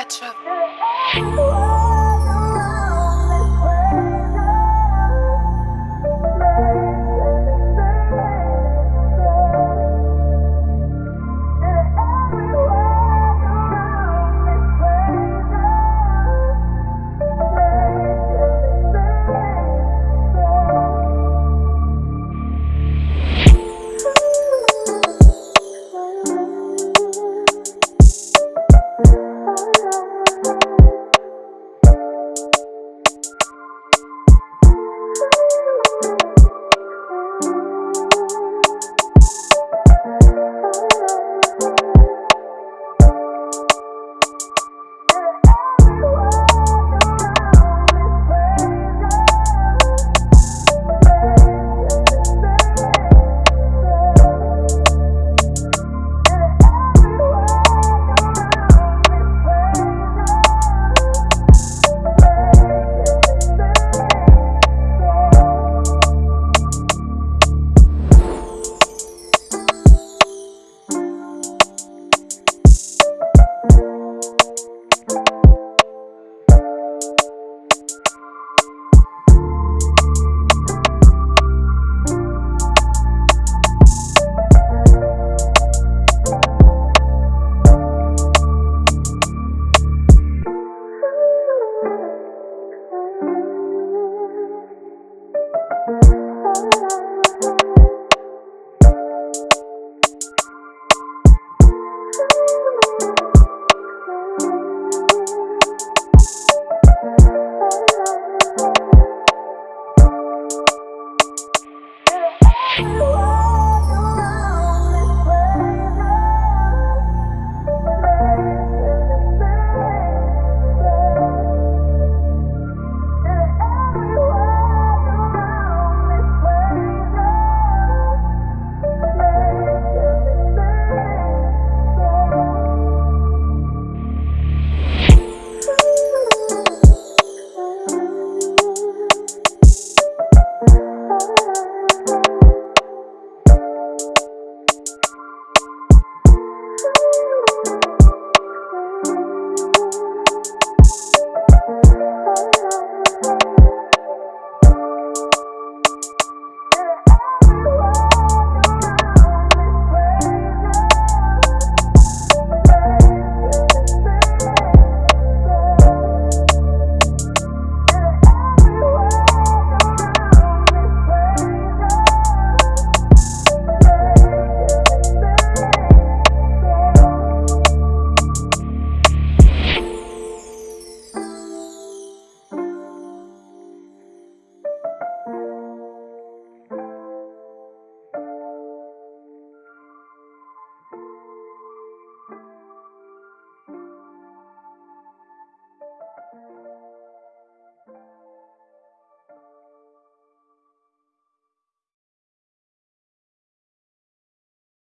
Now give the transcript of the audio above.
catch up.